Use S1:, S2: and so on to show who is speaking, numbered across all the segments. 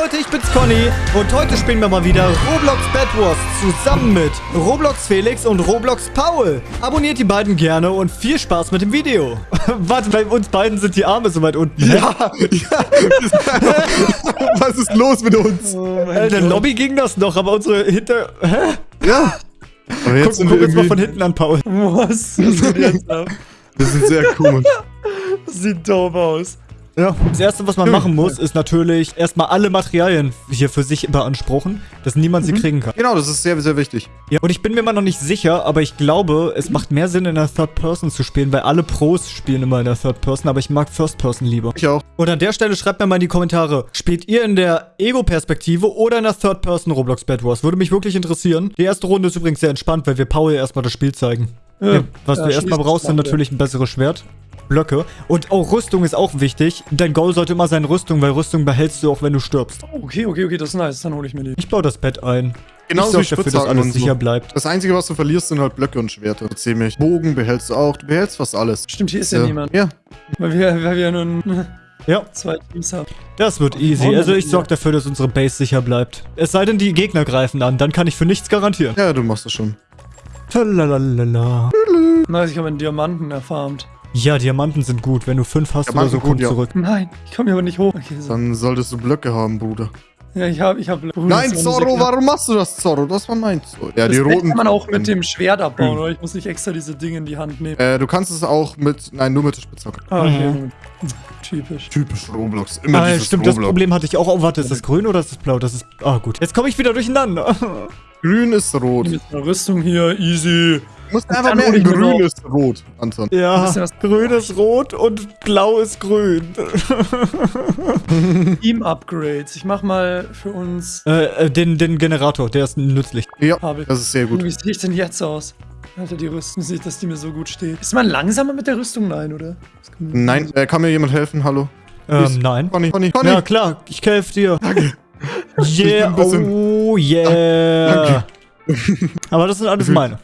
S1: Leute, ich bin's Conny und heute spielen wir mal wieder Roblox Bad Wars zusammen mit Roblox Felix und Roblox Paul. Abonniert die beiden gerne und viel Spaß mit dem Video. Warte, bei uns beiden sind die Arme so weit unten.
S2: Ja, ja. Was ist los mit uns?
S1: Äh, in der Lobby ging das noch, aber unsere hinter... Hä?
S2: Ja. Aber jetzt
S1: Guck, guck
S2: wir
S1: jetzt mal von hinten an, Paul.
S3: Was? Was geht jetzt ab?
S2: Das sieht sehr komisch.
S3: Das sieht doof aus.
S1: Ja, das erste, was man machen muss, ist natürlich erstmal alle Materialien hier für sich beanspruchen, dass niemand sie kriegen kann.
S2: Genau, das ist sehr, sehr wichtig.
S1: Ja, und ich bin mir immer noch nicht sicher, aber ich glaube, es macht mehr Sinn, in der Third Person zu spielen, weil alle Pros spielen immer in der Third Person, aber ich mag First Person lieber.
S2: Ich auch.
S1: Und an der Stelle schreibt mir mal in die Kommentare, spielt ihr in der Ego-Perspektive oder in der Third Person Roblox Bad Wars? Würde mich wirklich interessieren. Die erste Runde ist übrigens sehr entspannt, weil wir Paul erstmal das Spiel zeigen. Ja, was
S3: ja,
S1: du erstmal brauchst, sind natürlich ein besseres Schwert. Blöcke. Und auch Rüstung ist auch wichtig. Dein Goal sollte immer sein Rüstung, weil Rüstung behältst du auch, wenn du stirbst.
S3: Okay, okay, okay, das ist nice. Dann hole ich mir die.
S1: Ich baue das Bett ein.
S2: Genauso
S1: ich dafür, dass alles
S2: so.
S1: sicher bleibt.
S2: Das Einzige, was du verlierst, sind halt Blöcke und Schwerter. Ziemlich. Bogen behältst du auch. Du behältst fast alles.
S3: Stimmt, hier ist ja, niemand.
S2: Ja.
S3: Weil wir, weil wir nun
S1: Ja,
S3: zwei Teams haben.
S1: das wird easy. Also ich sorge dafür, dass unsere Base sicher bleibt. Es sei denn, die Gegner greifen an. Dann kann ich für nichts garantieren.
S2: Ja, du machst das schon.
S1: Talalala.
S3: Nice, ich habe einen Diamanten erfarmt.
S1: Ja, Diamanten sind gut. Wenn du fünf hast oder
S2: Diamanten
S1: so, komm
S2: gut, ja.
S1: zurück.
S3: Nein, ich komme hier aber nicht hoch. Okay, so.
S2: Dann solltest du Blöcke haben, Bruder.
S3: Ja, ich habe, ich habe.
S2: Nein, Zorro, warum machst du das, Zorro? Das war mein Zorro. Ja,
S3: Das
S2: die roten...
S3: kann man auch mit dem Schwert abbauen,
S2: Hm.
S3: oder? Ich muss nicht extra diese Dinge in die Hand nehmen.
S2: Äh, du kannst es auch mit... Nein, nur mit der Spitzhacke.
S3: Ah, okay.
S1: Mhm.
S3: Typisch.
S2: Typisch Roblox. Immer
S1: Ah,
S2: dieses
S1: stimmt, das
S2: Roblox.
S1: Problem hatte ich auch. Oh, warte, ist das grün oder ist das blau? Das ist... Ah, gut. Jetzt komme ich wieder durcheinander.
S2: Grün ist rot.
S3: Mit einer Rüstung hier, easy.
S2: Du musst einfach mehr grün ist rot, Anton.
S1: ja, grün ist rot und blau ist grün.
S3: Team-Upgrades. Ich mach mal für uns.
S1: äh, äh, den, den Generator, der ist nützlich.
S2: Ja,
S3: Habe ich.
S2: das ist sehr gut.
S3: Wie sehe ich denn jetzt aus? Alter, die Rüstung sieht, dass die mir so gut steht. Ist man langsamer mit der Rüstung? Nein, oder?
S2: Nein, äh, kann mir jemand helfen? Hallo?
S1: Ähm, nein.
S2: Conny, Conny, Conny.
S1: Ja, klar, ich helfe dir.
S2: Danke.
S1: Yeah, oh yeah. Aber das sind alles meine.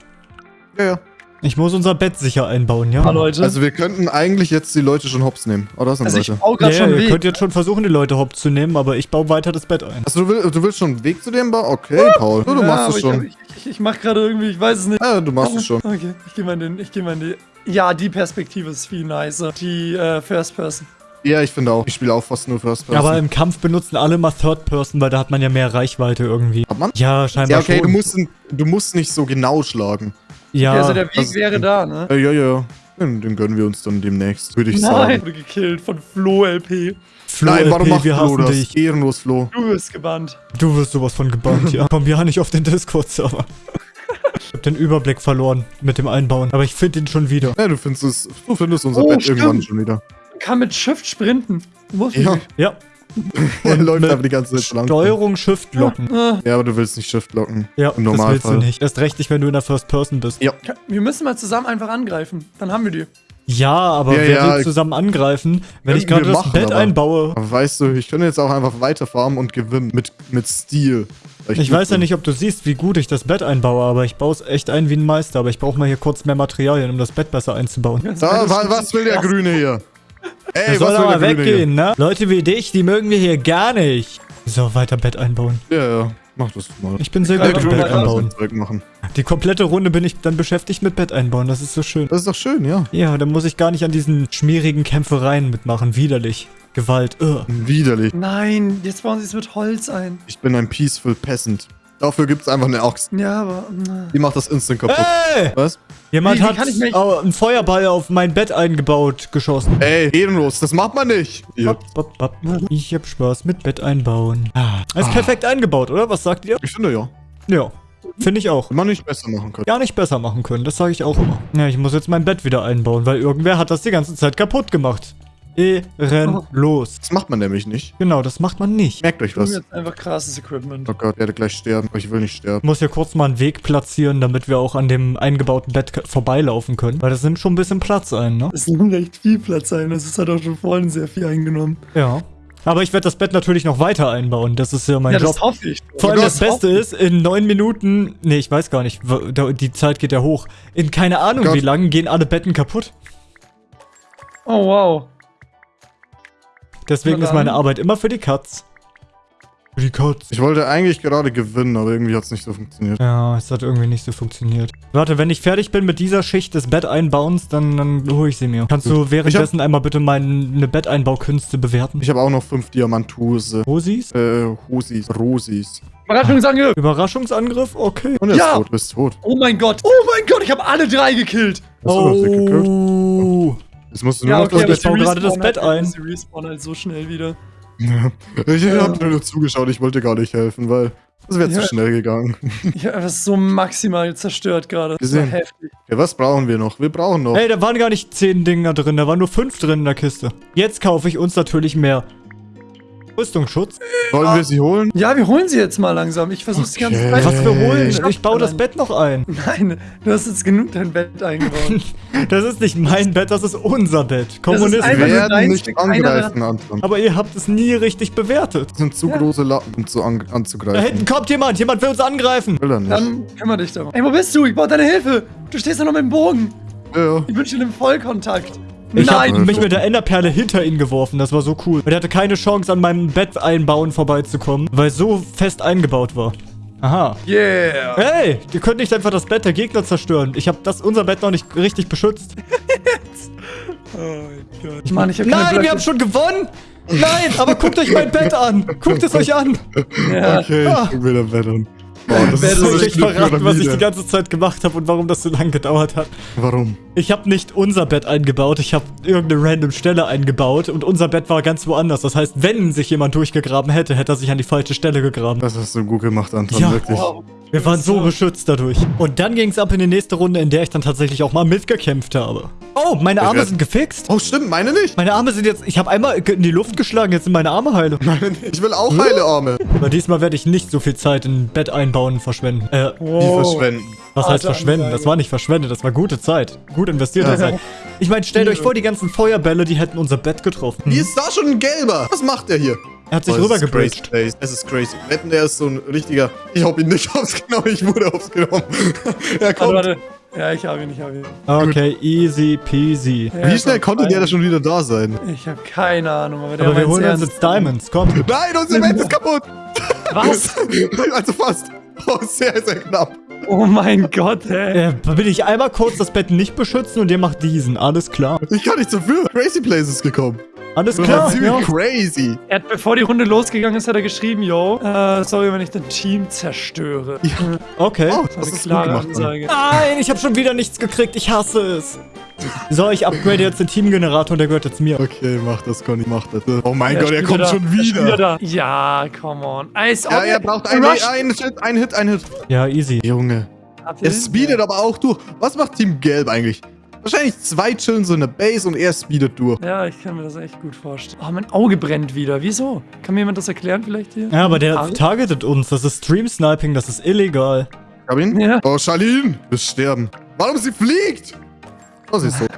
S2: Ja, ja.
S1: Ich muss unser Bett sicher einbauen, ja?
S3: Leute.
S2: Also wir könnten eigentlich jetzt die Leute schon hops nehmen. Oh, da sind
S3: Also ich
S2: Leute.
S3: baue
S1: Ja,
S3: gerade
S1: ja,
S3: schon
S1: ihr
S3: Weg.
S1: könnt jetzt schon versuchen, die Leute hopp zu nehmen, aber ich baue weiter das Bett ein.
S2: Also du, will, du willst schon einen Weg zu dem bauen? Okay, Paul. Du, du
S3: Ja,
S2: machst es
S3: ich,
S2: schon.
S3: Ich, ich, ich mach gerade irgendwie, ich weiß es nicht.
S2: Ja, du machst es schon.
S3: Okay, ich gehe mal in den, ich gehe mal in die. Ja, die Perspektive ist viel nicer. Die äh, First Person.
S2: Ja, ich finde auch. Ich spiele auch fast nur First Person.
S1: Aber im Kampf benutzen alle mal Third Person, weil da hat man ja mehr Reichweite irgendwie.
S2: Hat man?
S1: Ja, scheinbar
S2: Ja, okay,
S1: schon.
S2: du musst, du musst nicht so genau schlagen.
S1: Ja,
S3: also der Weg
S2: das-
S3: wäre da, ne?
S2: Äh, ja, ja. Den, den gönnen wir uns dann demnächst, würde ich
S3: Nein,
S2: sagen.
S3: wurde gekillt von Flo LP.
S1: Flo,
S2: Nein, warum
S1: LP,
S2: macht
S1: wir
S2: Flo das?
S1: dich.
S2: Ehrenlos, Flo.
S3: Du wirst gebannt.
S1: Du wirst sowas von gebannt, ja. Komm ja nicht auf den Discord-Server. Ich hab den Überblick verloren mit dem Einbauen, aber ich finde ihn schon wieder.
S2: Ja, du findest, es, du findest unser
S3: Oh,
S2: Bett
S3: stimmt.
S2: irgendwann schon wieder.
S3: Man kann mit Shift sprinten. Muss
S2: Ja,
S1: Ja,
S2: er läuft einfach die ganze Zeit lang.
S1: Steuerung Shift locken.
S3: Ah,
S2: Ja, aber du willst nicht Shift locken.
S1: Ja,
S2: Im
S1: das willst du nicht. Erst recht nicht, wenn du in der First Person bist.
S2: Ja.
S3: wir müssen mal zusammen einfach angreifen. Dann haben wir die.
S1: Ja, aber
S2: Ja,
S1: wer
S2: ja,
S1: will zusammen angreifen, wenn ich gerade das Bett
S2: aber-
S1: einbaue?
S2: Aber weißt du, ich könnte jetzt auch einfach weiter farmen und gewinnen. Mit, mit Stil.
S1: Ich
S2: gut
S1: weiß ja nicht, ob du siehst, wie gut ich das Bett einbaue, aber ich baue es echt ein wie ein Meister. Aber ich brauche mal hier kurz mehr Materialien, um das Bett besser einzubauen.
S2: Da, wa, was will der Grüne hier? Ey,
S1: soll
S2: was will
S1: aber weggehen, ne? Leute wie dich, die mögen wir hier gar nicht. So, weiter Bett einbauen.
S2: Ja, ja. Mach das mal.
S1: Ich bin sehr
S3: Der
S1: gut im Bett
S3: kann das
S1: einbauen.
S2: Machen.
S1: Die komplette Runde bin ich dann beschäftigt mit Bett einbauen. Das ist so schön.
S2: Das ist doch schön, ja.
S1: Ja, dann muss ich gar nicht an diesen schmierigen Kämpfereien mitmachen. Widerlich. Gewalt. Ugh.
S2: Widerlich.
S3: Nein, jetzt bauen sie es mit Holz ein.
S2: Ich bin ein peaceful peasant. Dafür gibt's einfach eine Axt.
S3: Ja, aber.
S2: Die macht das instant kaputt.
S1: Ey!
S2: Was?
S1: Jemand
S3: Wie- wie
S1: hat
S3: mich-
S1: einen Feuerball auf mein Bett eingebaut, geschossen.
S2: Ey, ehrenlos, das macht man nicht. Ja.
S1: Bop, bop, bop. Ich hab Spaß mit Bett einbauen. Ah, ist perfekt eingebaut, oder? Was sagt ihr?
S2: Ich finde ja.
S1: Ja, finde ich auch.
S2: Man nicht besser machen können.
S1: Gar nicht besser machen können, das sage ich auch immer. Ja, ich muss jetzt mein Bett wieder einbauen, weil irgendwer hat das die ganze Zeit kaputt gemacht. Ehrenlos.
S2: Das macht man nämlich nicht.
S1: Genau, das macht man nicht.
S2: Merkt euch
S3: Ich was? jetzt einfach krasses Equipment.
S2: Oh Gott, ich werde gleich sterben. Aber ich will nicht
S1: Ich
S2: sterben.
S1: muss hier kurz mal einen Weg platzieren, damit wir auch an dem eingebauten Bett vorbeilaufen können. Weil das nimmt schon ein bisschen Platz ein, ne?
S3: Es nimmt echt viel Platz ein. Das halt auch schon vorhin sehr viel eingenommen.
S1: Ja. Aber ich werde das Bett natürlich noch weiter einbauen. Das ist ja mein
S3: ja,
S1: Job.
S3: das hoffe ich.
S1: Vor allem das
S2: das
S1: Beste ist, in neun Minuten, nee, ich weiß gar nicht, die Zeit geht ja hoch. In keine Ahnung
S2: Gott.
S1: wie lang gehen alle Betten kaputt.
S3: Oh, wow.
S1: Deswegen ist meine. Arbeit immer für die Katz. Für die Katz.
S2: Ich wollte eigentlich gerade gewinnen, aber irgendwie hat es nicht so funktioniert.
S1: Ja, es hat irgendwie nicht so funktioniert. Warte, wenn ich fertig bin mit dieser Schicht des Betteinbauens, dann, dann hole ich sie mir. Kannst du währenddessen einmal bitte meine Betteinbaukünste bewerten?
S2: Ich habe auch noch fünf Diamantuse.
S1: Rosis?
S2: Äh, Hosis, Rosis.
S3: Überraschungsangriff.
S1: Überraschungsangriff? Okay.
S2: Und er ist
S3: Ja.
S2: tot, bist tot.
S3: Oh mein Gott. Oh mein Gott, ich habe alle drei gekillt.
S2: Hast du noch musst du nur noch
S1: okay,
S2: das
S1: ich baue gerade das
S3: respawnen
S1: Bett
S3: halt-
S1: ein.
S3: Sie respawnen halt so schnell wieder.
S2: Ich hab nur zugeschaut, ich wollte gar nicht helfen, weil das wäre
S3: Ja.
S2: zu schnell gegangen.
S3: Ich habe das so maximal zerstört gerade. Das war
S2: Gesehen.
S3: heftig.
S2: Ja, was brauchen wir noch? Wir brauchen noch.
S1: Hey, da waren gar nicht zehn Dinger drin, da waren nur fünf drin in der Kiste. Jetzt kaufe ich uns natürlich mehr Rüstungsschutz.
S2: Wollen wir sie holen?
S3: Ja, wir holen sie jetzt mal langsam. Ich versuch's die ganze
S2: Okay.
S3: Zeit.
S1: Was wir holen?
S3: Ich
S1: Ich baue das Bett noch ein.
S3: Nein, du hast jetzt genug dein Bett eingebaut.
S1: Das ist nicht mein Bett, das ist unser Bett. Kommunisten.
S2: werden nicht angreifen, Anton.
S1: Aber ihr habt es nie richtig bewertet.
S2: Das sind zu
S3: Ja.
S2: große Lappen, um zu an
S1: Da
S2: anzugreifen.
S1: hinten kommt jemand, jemand will uns angreifen.
S2: Will er nicht.
S3: Dann kümmere dich darum. Ey, wo bist du? Ich brauche deine Hilfe. Du stehst da noch mit dem Bogen.
S2: ja, ja.
S3: Ich bin schon im Vollkontakt.
S1: Ich habe mich mit der Enderperle hinter ihn geworfen, das war so cool. Und er hatte keine Chance, an meinem Bett einbauen vorbeizukommen, weil es so fest eingebaut war. Aha.
S3: Yeah.
S1: Hey, ihr könnt nicht einfach das Bett der Gegner zerstören. Ich habe das unser Bett noch nicht richtig beschützt.
S3: Oh mein Gott. Ich meine, ich habe
S1: Nein, wir haben schon gewonnen. Nein, aber guckt euch mein Bett an. Guckt es euch an.
S3: Ja.
S2: Okay,
S1: Ah.
S2: ich guck wieder Bett an. Boah, das
S3: Bett
S2: ist so
S1: verraten, was ich die ganze Zeit gemacht habe und warum das so lange gedauert hat?
S2: Warum?
S1: Ich habe nicht unser Bett eingebaut, ich habe irgendeine random Stelle eingebaut und unser Bett war ganz woanders. Das heißt, wenn sich jemand durchgegraben hätte, hätte er sich an die falsche Stelle gegraben.
S2: Das hast du gut gemacht, Anton,
S1: Ja.
S2: wirklich.
S3: Wow.
S1: Wir waren so beschützt dadurch. Und dann ging es ab in die nächste Runde, in der ich dann tatsächlich auch mal mitgekämpft habe. Oh, meine Arme sind gefixt.
S2: Oh, stimmt, meine nicht.
S1: Meine Arme sind jetzt, ich habe einmal in die Luft geschlagen, jetzt sind meine Arme heile.
S2: Meine nicht. Ich will auch heile Arme.
S1: Aber diesmal werde ich nicht so viel Zeit in Bett einbauen verschwenden. Äh,
S2: Die
S3: Wow.
S2: verschwenden.
S1: was heißt
S3: Harte
S1: verschwenden? Das war nicht verschwendet, das war gute Zeit. Gut investierte
S2: Ja.
S1: Zeit. Ich meine, stellt euch vor, die ganzen Feuerbälle, die hätten unser Bett getroffen.
S2: Hier ist da schon ein gelber. Was macht der hier?
S1: Er hat sich
S2: Oh, ist
S1: rübergebridged.
S2: crazy. Es ist crazy. Wetten, der ist so ein richtiger... Ich hab ihn nicht aufgenommen, ich wurde aufgenommen. er
S3: Warte,
S2: kommt.
S3: warte. Ja, ich habe ihn, ich habe ihn.
S1: Okay, easy peasy.
S3: Ja,
S2: Wie schnell konnte der da schon wieder da sein?
S3: Ich habe keine Ahnung, aber der
S1: Aber wir holen uns
S3: ernst.
S1: jetzt Diamonds, komm.
S2: Nein, unser Bett ist kaputt.
S3: Was?
S2: also fast. Oh, sehr, sehr knapp.
S3: Oh mein Gott, ey.
S1: Äh, will ich einmal kurz das Bett nicht beschützen und ihr macht diesen. Alles klar.
S2: Ich kann nicht so viel. Crazy Places gekommen.
S1: Alles
S2: Das
S1: klar.
S2: ziemlich
S1: Ja.
S2: crazy.
S3: Er hat, bevor die Runde losgegangen ist, hat er geschrieben, yo, äh, sorry, wenn ich dein Team zerstöre.
S1: Okay.
S2: Oh,
S3: Das
S2: das
S3: ist eine klare
S2: gemacht.
S3: Ansage.
S1: Nein, ich habe schon wieder nichts gekriegt. Ich hasse es. So, ich upgrade jetzt den Teamgenerator und der gehört jetzt mir.
S2: Okay, mach das, Conny, mach das. Oh mein
S3: Er
S2: Gott, er kommt
S3: da.
S2: schon
S3: Er
S2: wieder.
S3: da. Ja, come on. Ob
S2: Ja, er braucht einen, einen Hit, einen Hit, einen Hit.
S1: Ja, easy.
S2: Junge. Er speedet aber auch durch. Was macht Team Gelb eigentlich? Wahrscheinlich zwei chillen so in der Base und er speedet durch.
S3: Ja, ich kann mir das echt gut vorstellen. Oh, mein Auge brennt wieder. Wieso? Kann mir jemand das erklären vielleicht hier?
S1: Ja, aber der targetet uns. Das ist Stream-Sniping, das ist illegal.
S2: Hab ihn?
S3: Ja.
S2: Oh, Charlene, du wirst sterben. Warum sie fliegt? Oh, sie ist so.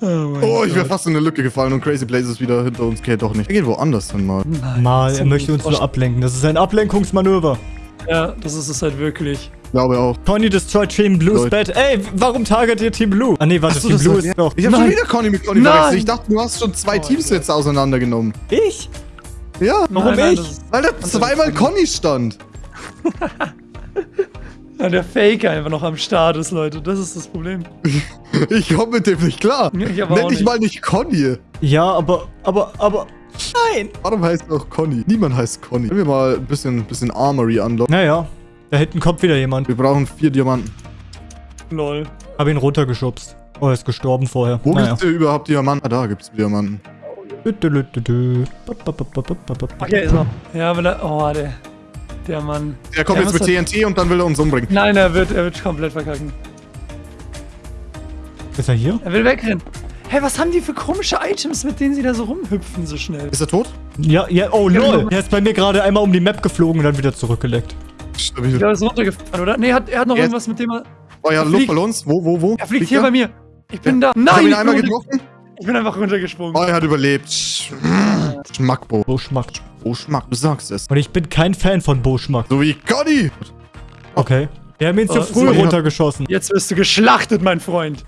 S3: Oh,
S2: Oh, ich wäre fast in eine Lücke gefallen und Crazy Blaze ist wieder hinter uns. Okay, doch nicht. Er geht woanders hin mal.
S3: Nein,
S1: Mal, er möchte uns nur ablenken. Das ist ein Ablenkungsmanöver.
S3: Ja, das ist es halt wirklich.
S2: Glaube auch.
S1: Conny destroyed Team Blues
S2: Leute.
S1: Bett. Ey, warum target ihr Team Blue? Ah, nee, warte,
S2: so,
S1: Team
S2: das
S1: Blue
S2: war-
S1: ist doch.
S2: Ich hab schon
S3: Nein.
S2: wieder Conny mit Conny
S3: Nein.
S2: verwechselt. Ich dachte, du hast schon zwei
S3: Oh,
S2: Teams jetzt auseinandergenommen.
S1: Ich?
S2: Ja,
S1: Warum
S3: Nein,
S1: ich?
S2: weil da zweimal Conny stand.
S3: Ja, der Fake einfach noch am Start ist, Leute. Das ist das Problem.
S2: Ich komme mit dem nicht klar.
S3: Ja, ich aber
S2: Nenn dich mal nicht Conny.
S1: Ja, aber, aber, aber. Nein!
S2: Warum heißt er auch Conny? Niemand heißt Conny. Können wir mal ein bisschen, bisschen Armory unlocken?
S1: Naja, da hinten kommt wieder jemand.
S2: Wir brauchen vier Diamanten.
S3: Lol.
S1: Hab ihn runtergeschubst. Oh, er ist gestorben vorher.
S2: Wo
S1: naja.
S2: gibt's denn überhaupt Diamanten? Ah, da gibt's Diamanten.
S3: Okay, ist er. Ja, weil er. Oh, der. Der Mann.
S2: Der kommt
S3: Der
S2: jetzt mit TNT und dann will er uns umbringen.
S3: Nein, er wird, er wird komplett verkacken.
S1: Ist er hier?
S3: Er will wegrennen. Hä, was haben die für komische Items, mit denen sie da so rumhüpfen so schnell?
S2: Ist er tot?
S1: Ja, ja, oh lol.
S3: genau.
S1: Er ist bei mir gerade einmal um die Map geflogen und dann wieder zurückgeleckt.
S2: Stabil.
S3: Der ist runtergefahren, oder? Nee, hat, er hat noch
S2: Er ist-
S3: irgendwas mit dem er.
S2: Oh ja,
S3: er
S2: Luft
S3: fliegt.
S2: bei uns. Wo, wo, wo?
S3: Er fliegt hier bei mir. Ich bin da.
S2: Ich
S3: Nein!
S2: hab ihn
S3: ich,
S2: einmal getroffen.
S3: ich bin einfach runtergesprungen.
S2: Oh, er hat überlebt. Sch- Schmackbo.
S1: Boschmack.
S2: Oh, Schmack, du sagst es.
S1: Und ich bin kein Fan von Boschmack.
S2: So wie Conny.
S1: Okay. Wir haben ihn zu
S3: Oh,
S1: früh
S3: so, ja.
S1: runtergeschossen.
S3: Jetzt wirst du geschlachtet, mein Freund.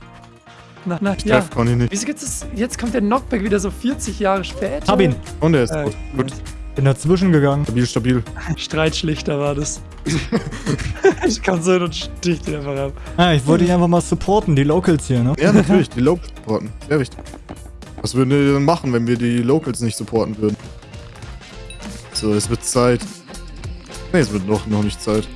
S3: Na, na,
S2: Ich
S3: ja.
S2: treff Conny nicht.
S3: Wieso gibt's das? Jetzt kommt der Knockback wieder so 40 Jahre später.
S1: Hab ihn.
S2: Und er ist
S3: Äh,
S2: tot. Gut.
S1: Bin dazwischen gegangen.
S2: Stabil, stabil.
S3: Streitschlichter war das. ich komm so hin und stich den einfach ab.
S1: Ah, ich wollte dich einfach mal supporten, die Locals hier, ne?
S2: Ja, natürlich, die Locals supporten. Sehr wichtig. Was würden wir denn machen, wenn wir die Locals nicht supporten würden? So, es wird Zeit. Ne, es wird noch, noch nicht Zeit.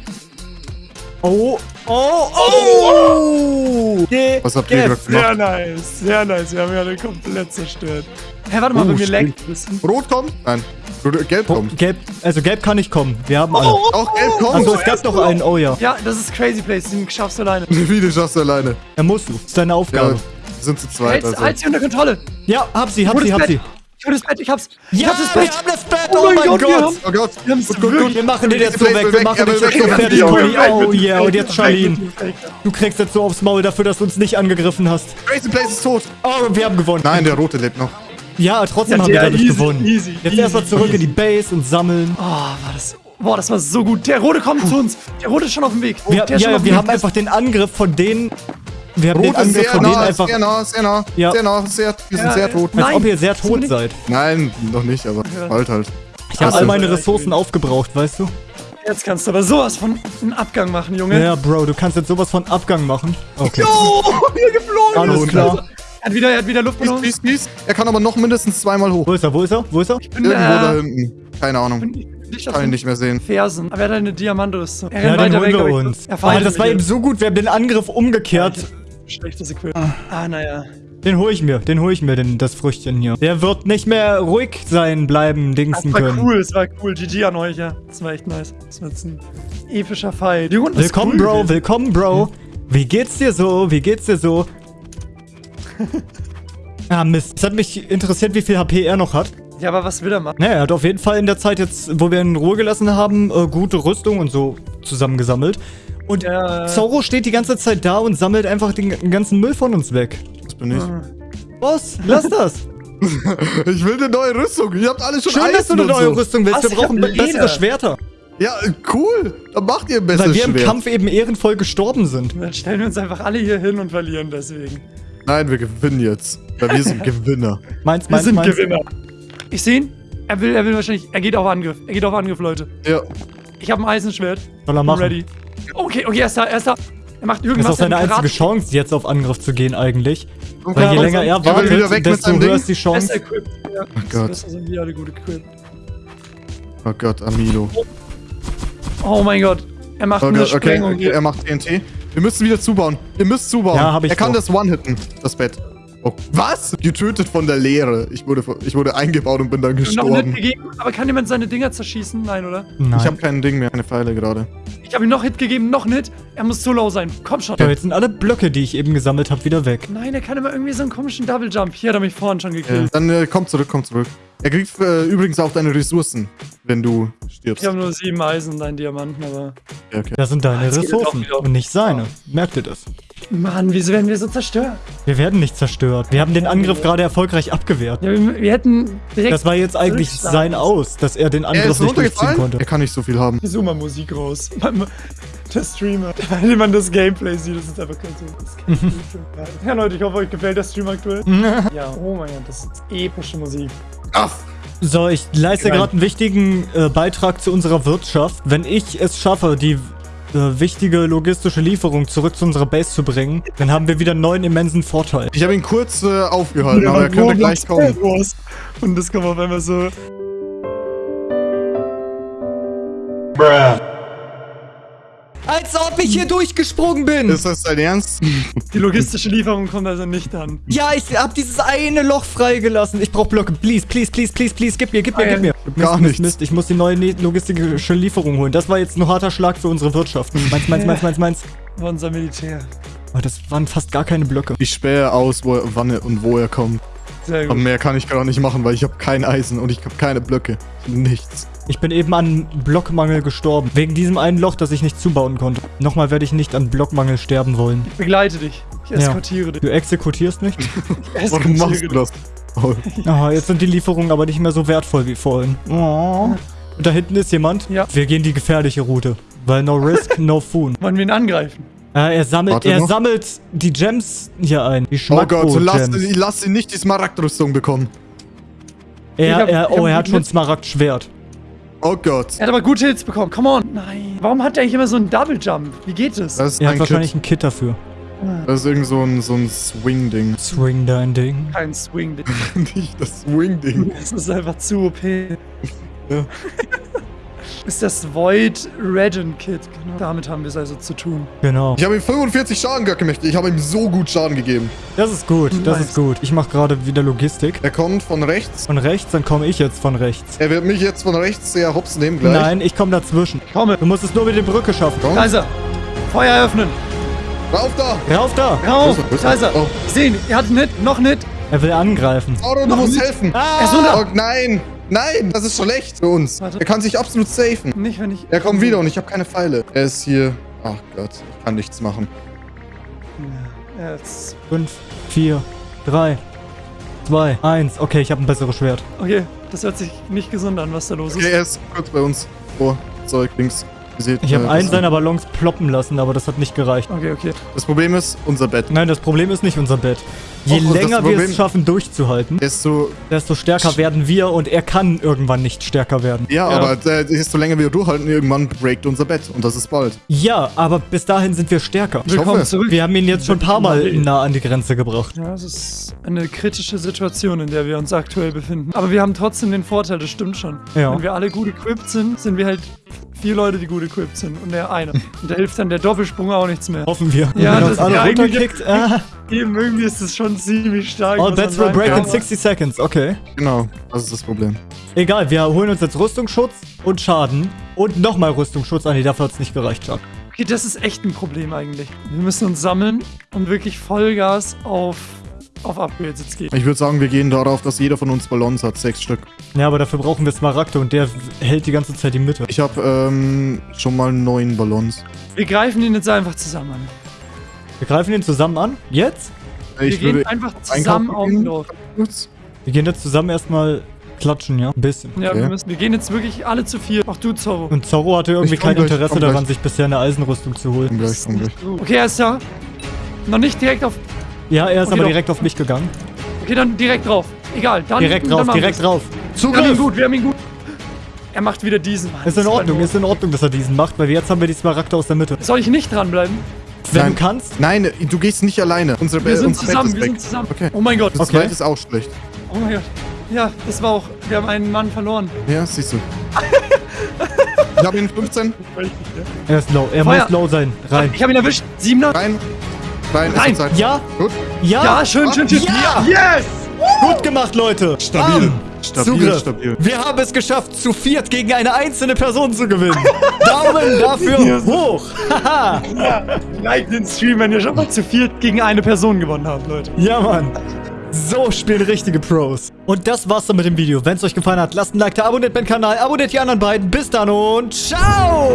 S1: Oh, oh, oh! Geh,
S2: Was habt ihr gerade
S3: Sehr
S2: gemacht?
S3: nice, sehr nice. Wir haben ja alle komplett zerstört. Hä, warte mal,
S2: Oh,
S3: bei mir leckt.
S2: Rot kommt? Nein. Rot- Gelb
S1: Oh,
S2: kommt.
S1: gelb, also gelb kann nicht kommen. Wir haben alle.
S2: Auch gelb kommt.
S1: Also es gab noch einen, oh ja.
S3: Ja, das ist Crazy Place, den schaffst du alleine.
S2: Wie du schaffst du alleine.
S1: Er musst du. Das ist deine
S2: Ja,
S1: Aufgabe.
S2: wir sind zu zweit.
S3: Halt,
S2: Also.
S3: halt sie unter Kontrolle.
S1: Ja, hab sie, hab sie, hab
S3: Bett.
S1: sie.
S3: Ich hol das Bett, ich hab's. Ich
S1: Ja,
S3: hab das
S1: wir
S3: Bett.
S1: haben das Bett,
S3: Oh
S1: oh
S3: mein Gott, wir
S1: Gott.
S3: haben-
S2: Oh Gott.
S3: Wir haben's
S2: Gut, gut, gut.
S1: Wir machen den jetzt so weg, wir machen den
S2: will
S1: so
S2: er
S1: fertig,
S2: er
S1: Oh yeah, und jetzt Charlene. Du kriegst jetzt so aufs Maul dafür, dass du uns nicht angegriffen hast.
S2: Crazy Place ist tot.
S1: Oh, wir haben gewonnen.
S2: Nein, der Rote lebt noch.
S1: Ja, trotzdem
S3: Ja,
S1: haben wir dadurch
S3: easy,
S1: gewonnen.
S3: easy,
S1: Jetzt
S3: easy,
S1: erstmal zurück
S3: easy.
S1: in die Base und sammeln.
S3: Oh, war das. Boah, das war so gut. Der Rote kommt zu uns. Der Rote ist schon auf dem Weg.
S1: Wir, ja,
S3: dem
S1: wir
S3: Weg.
S1: haben einfach den Angriff von denen. Wir haben den
S2: Rot ist
S1: Angriff von denen
S2: nah,
S1: einfach.
S2: sehr nah, sehr nah.
S1: Ja.
S2: Sehr nah, sehr, wir sind
S3: Ja,
S2: sehr
S3: äh,
S2: tot.
S1: Als ob ihr sehr tot seid.
S2: Nein, noch nicht, aber bald halt.
S1: Ich habe all meine Ressourcen aufgebraucht, weißt du?
S3: Jetzt kannst du aber sowas von einem Abgang machen, Junge.
S1: Ja, Bro, du kannst jetzt sowas von Abgang machen. Okay.
S3: Oh, wieder geflogen.
S1: Alles klar.
S3: Er hat wieder, er hat wieder
S2: Peace,
S3: Luftballon.
S2: peace, peace. Er kann aber noch mindestens zweimal hoch.
S1: Wo ist er? Wo ist er? Wo ist er?
S3: bin,
S2: Irgendwo da
S3: äh,
S2: hinten. Keine Ahnung.
S3: Auf
S2: Kann ihn nicht mehr sehen.
S3: Fersen. Aber er hat eine Diamantrüstung. Er
S1: Ja,
S3: rennt
S1: den
S3: weiter
S1: holen
S3: weg,
S1: wir
S3: ich-
S1: uns.
S3: Er
S1: Aber das war eben so gut, wir haben den Angriff umgekehrt.
S3: Schlechtes Equip. Ah, naja.
S1: Den hole ich mir, den hole ich mir, den, das Früchtchen hier. Der wird nicht mehr ruhig sein, bleiben,
S3: Das
S1: dingsen
S3: war
S1: können.
S3: cool, es war cool. GG an euch, ja. Das war echt nice. Das war jetzt ein epischer Fight. Die Runde ist
S1: Willkommen,
S3: cool
S1: Bro,
S3: gewesen.
S1: willkommen, Bro. Wie geht's dir so? Wie geht's dir so? ah, Mist. Es hat mich interessiert, wie viel HP er noch hat.
S3: Ja, aber was will er machen?
S1: Naja, er hat auf jeden Fall in der Zeit jetzt, wo wir ihn in Ruhe gelassen haben, äh, gute Rüstung und so zusammengesammelt. Und
S3: Ja.
S1: Zorro steht die ganze Zeit da und sammelt einfach den ganzen Müll von uns weg.
S2: Das bin ich.
S1: Boss, lass das.
S2: Ich will eine neue Rüstung. Ihr habt alle schon
S1: Schön, dass du
S2: Eisen
S1: eine neue
S2: so.
S1: Rüstung willst.
S3: Was?
S1: Wir brauchen bessere. Schwerter.
S2: Ja, cool. Dann macht ihr ein besseres
S1: Weil wir im
S2: Schwert.
S1: Kampf eben ehrenvoll gestorben sind.
S3: Dann stellen wir uns einfach alle hier hin und verlieren deswegen.
S2: Nein, wir gewinnen jetzt. Weil wir sind Gewinner.
S1: Meins,
S3: Wir
S1: meins,
S3: sind
S1: meins.
S3: Gewinner. Ich sehe ihn. Er will, er will wahrscheinlich. Er geht auf Angriff. Er geht auf Angriff, Leute.
S2: Ja.
S3: Ich habe ein Eisenschwert.
S1: Soll er machen.
S3: ready. Okay, okay, er ist da, er ist da. Er macht
S1: Das ist
S3: irgendwas.
S1: auch seine einzige Chance, jetzt auf Angriff zu gehen eigentlich.
S2: Und
S1: Weil je länger er
S2: Er
S1: wartet, desto höher
S2: Ding.
S1: ist die
S3: Karat- Besser
S1: Chance.
S3: equipped. Ja,
S2: Oh Gott.
S3: Besser sind wir alle gut equipped.
S2: Oh Gott, Amilo.
S3: Oh mein Gott. Er macht
S2: Oh
S3: eine
S2: Gott, okay,
S3: Sprengung.
S2: okay, er macht TNT. Wir müssen wieder zubauen. Ihr müsst zubauen.
S1: Ja, hab ich
S2: Er kann
S1: vor.
S2: das One-hitten, das Bett. Oh, was? Getötet von der Leere. Ich wurde, ich wurde eingebaut und bin dann
S3: Noch nicht
S2: gestorben.
S3: gegeben. Aber kann jemand seine Dinger zerschießen? Nein, oder?
S1: Nein.
S2: Ich habe kein Ding mehr, keine Pfeile gerade.
S3: Ich habe ihm noch Hit gegeben, noch nicht. Er muss so low sein. Komm schon.
S1: So, jetzt sind alle Blöcke, die ich eben gesammelt habe, wieder weg.
S3: Nein, er kann immer irgendwie so einen komischen Double Jump. Hier hat er mich vorhin schon
S2: Ja.
S3: gekillt.
S2: Dann äh, komm zurück, komm zurück. Er kriegt äh, übrigens auch deine Ressourcen, wenn du stirbst.
S3: Ich habe nur sieben Eisen und einen Diamanten, aber.
S2: Okay.
S1: Das sind deine
S3: auch
S1: Ressourcen und nicht seine. Merkt ihr das?
S3: Mann, wieso werden wir so zerstört?
S1: Wir werden nicht zerstört. Wir haben den Angriff gerade erfolgreich abgewehrt.
S3: Ja, wir, wir hätten direkt.
S1: Das war jetzt eigentlich sein Aus, dass er den
S2: Er
S1: Angriff
S2: ist
S1: nicht durchziehen konnte.
S2: Er kann nicht so viel haben.
S3: Ich suche mal Musik raus. Der Streamer. Wenn man das Gameplay sieht, das ist einfach kein so. Ja, Leute, ich hoffe, euch gefällt der Stream aktuell. ja, oh mein Gott, das ist epische Musik.
S2: Aff.
S1: So, ich leiste gerade einen wichtigen äh, Beitrag zu unserer Wirtschaft. Wenn ich es schaffe, die äh, wichtige logistische Lieferung zurück zu unserer Base zu bringen, dann haben wir wieder einen neuen immensen Vorteil.
S2: Ich habe ihn kurz äh, aufgehalten, aber er könnte gleich kommen.
S3: Und das kommt auf einmal so.
S1: Als ob ich hier durchgesprungen bin!
S2: Ist das dein Ernst?
S3: Die logistische Lieferung kommt also nicht an.
S1: ja, ich hab dieses eine Loch freigelassen. Ich brauch Blöcke. Please, please, please, please, please. Gib mir, gib mir, gib mir.
S2: Gar
S1: Mist,
S2: nichts.
S1: Mist. Ich muss die neue ne- logistische Lieferung holen. Das war jetzt ein harter Schlag für unsere Wirtschaft. Meins, meins, meins, meins, meins.
S3: War unser Militär.
S1: Aber das waren fast gar keine Blöcke.
S2: Ich spähe aus, wo er, wann er und wo er kommt.
S3: Sehr
S2: Aber
S3: gut.
S2: mehr kann ich gerade nicht machen, weil ich habe kein Eisen und ich habe keine Blöcke. Nichts.
S1: Ich bin eben an Blockmangel gestorben. Wegen diesem einen Loch, das ich nicht zubauen konnte. Nochmal werde ich nicht an Blockmangel sterben wollen.
S3: Ich begleite dich. Ich
S1: Ja.
S3: eskortiere dich.
S1: Du exekutierst nicht?
S3: Ich
S2: Warum
S3: eskortiere
S2: machst du das? Oh,
S1: Ah, jetzt sind die Lieferungen aber nicht mehr so wertvoll wie vorhin. Oh. Und da hinten ist jemand.
S3: Ja.
S1: Wir gehen die gefährliche Route. Weil no risk, no food.
S3: Wollen wir ihn angreifen?
S1: Äh, er sammelt,
S2: Warte
S1: er
S2: noch.
S1: sammelt die Gems hier ein. Die
S2: oh Gott, lass, lass ihn nicht die Smaragdrüstung bekommen.
S1: Er,
S3: hab-
S1: er, oh, er hat schon Smaragd-Schwert.
S2: Oh Gott.
S3: Er hat aber gute Hits bekommen. Come on. Nein. Warum hat er eigentlich immer so einen Double Jump? Wie geht es?
S2: Das ist
S1: Er hat
S2: ein
S1: wahrscheinlich
S2: Kit.
S1: ein Kit dafür.
S2: Das ist irgend so ein, so ein Swing-Ding.
S1: Swing dein Ding.
S3: Kein Swing.
S2: Nicht das Swing-Ding.
S3: Das ist einfach zu OP.
S2: Ja.
S3: Ist das Void Regent Kit. Genau. Damit haben wir es also zu tun.
S1: Genau.
S2: Ich habe ihm 45 Schaden gemacht. Ich habe ihm so gut Schaden gegeben.
S1: Das ist gut, das
S3: Nice.
S1: ist gut. Ich mache gerade wieder Logistik.
S2: Er kommt von rechts.
S1: Von rechts, dann komme ich jetzt von rechts.
S2: Er wird mich jetzt von rechts sehr hops nehmen gleich.
S1: Nein, ich komme dazwischen.
S3: Komme.
S1: Du musst es nur mit der Brücke schaffen.
S2: Komm.
S3: Er. Feuer öffnen.
S2: Rauf da.
S1: Rauf da!
S3: Rauf. Da ist er.
S2: Oh.
S3: Ich sehe ihn. Er hat einen Hit. Noch einen Hit.
S1: Er will angreifen.
S2: Sauron, du musst helfen.
S3: Er ist runter.
S2: Oh, nein. Nein, das ist schlecht für uns.
S3: Warte.
S2: Er kann sich absolut safen.
S3: Nicht, wenn ich...
S2: Er kommt wieder und ich habe keine Pfeile. Er ist hier. Ach Gott, ich kann nichts machen.
S3: Ja, jetzt...
S1: 5, 4, 3, 2, 1. Okay, ich habe ein besseres Schwert.
S3: Okay, das hört sich nicht gesund an, was da los ist.
S2: Okay, er ist kurz bei uns. Oh, Zeug, links. Seht,
S1: Ich habe
S2: äh,
S1: einen seiner Ballons ploppen lassen, aber das hat nicht gereicht.
S3: Okay, okay.
S2: Das Problem ist, unser Bett.
S1: Nein, das Problem ist nicht unser Bett. Je
S2: das
S1: länger wir
S2: Problem-
S1: es schaffen, durchzuhalten,
S2: Desto,
S1: desto stärker werden wir und er kann irgendwann nicht stärker werden.
S2: ja, aber äh, desto länger wir durchhalten, irgendwann breakt unser Bett. Und das ist bald.
S1: Ja, aber bis dahin sind wir stärker.
S3: Willkommen
S2: hoffe.
S3: zurück.
S1: Wir haben ihn jetzt schon ein paar Mal nah an die Grenze gebracht.
S3: Ja, es ist eine kritische Situation, in der wir uns aktuell befinden. Aber wir haben trotzdem den Vorteil, das stimmt schon.
S1: Ja.
S3: Wenn wir alle gut equipped sind, sind wir halt vier Leute, die gut equipped sind und der eine. Und da hilft dann der Doppelsprung auch nichts mehr.
S1: Hoffen wir.
S3: Ja,
S1: Wenn
S3: das
S1: alle runterkickt. Ah,
S3: Eben, irgendwie ist es schon ziemlich stark. man
S1: bets will break in
S3: Aber-
S1: 60 seconds. Okay.
S2: Genau, das ist das Problem.
S1: Egal, wir holen uns jetzt Rüstungsschutz und Schaden. Und nochmal Rüstungsschutz. Ah, nee, dafür hat es nicht gereicht, Chuck.
S3: Okay, das ist echt ein Problem eigentlich. Wir müssen uns sammeln und wirklich Vollgas auf, auf Upgrades jetzt gehen.
S2: Ich würde sagen, wir gehen darauf, dass jeder von uns Ballons hat. Sechs Stück.
S1: Ja, aber dafür brauchen wir Smaragde und der hält die ganze Zeit die Mitte.
S2: Ich habe ähm, schon mal neun Ballons.
S3: Wir greifen ihn jetzt einfach zusammen an.
S1: Wir greifen ihn zusammen an. Jetzt?
S3: Wir
S2: Ich
S3: gehen
S2: würde
S3: einfach zusammen
S2: gehen.
S3: auflaufen.
S2: kurz.
S1: Wir gehen jetzt zusammen erstmal klatschen, ja? Ein bisschen.
S3: Ja,
S2: Okay.
S3: wir, müssen, wir gehen jetzt wirklich alle zu viel. Auch du, Zorro.
S1: Und Zorro hatte irgendwie kein
S2: gleich,
S1: Interesse daran,
S2: gleich.
S1: sich bisher eine Eisenrüstung zu holen.
S2: Komm gleich, komm gleich.
S3: Okay, er ist da. Noch nicht direkt auf.
S1: Ja, er ist
S3: Okay,
S1: aber
S3: doch.
S1: direkt auf mich gegangen.
S3: Okay, dann direkt drauf. Egal, dann.
S1: Direkt
S3: dann
S1: drauf,
S3: machen
S1: direkt drauf.
S3: Wir haben ihn
S1: Zugriff!
S3: gut, wir haben ihn gut. Er macht wieder diesen. Mann.
S1: Ist in Ordnung, ist in Ordnung, dass er diesen macht, weil jetzt haben wir die Smaragde aus der Mitte.
S3: Soll ich nicht dranbleiben?
S1: Wenn
S2: Nein.
S1: du kannst,
S2: Nein, du gehst nicht alleine. Unsere
S3: Wir sind
S2: unser
S3: zusammen, wir sind zusammen.
S2: Okay.
S3: Oh mein Gott.
S2: Das
S1: Okay.
S2: Ist auch schlecht.
S3: Oh mein Gott. Ja, das war auch. Wir haben einen Mann verloren.
S2: Ja, siehst du. ich habe ihn 15.
S1: er ist low, er
S3: Feuer.
S1: muss low sein. Rein.
S3: Ich habe ihn erwischt. Siebener.
S2: Rein. Ist Zeit.
S1: Ja,
S2: Gut.
S1: ja,
S3: Ja, schön, schön, schön.
S1: Ja.
S3: Yes!
S1: gut gemacht, Leute.
S2: Stabil. Stabil,
S1: Zugriff.
S2: stabil.
S1: Wir haben es geschafft, zu viert gegen eine einzelne Person zu gewinnen. Daumen dafür hoch. Haha.
S3: Like den Stream, wenn ihr schon mal zu viert gegen eine Person gewonnen habt, Leute.
S1: ja, Mann. So spielen richtige Pros. Und das war's dann mit dem Video. Wenn es euch gefallen hat, lasst ein Like da, abonniert meinen Kanal, abonniert die anderen beiden. Bis dann und ciao!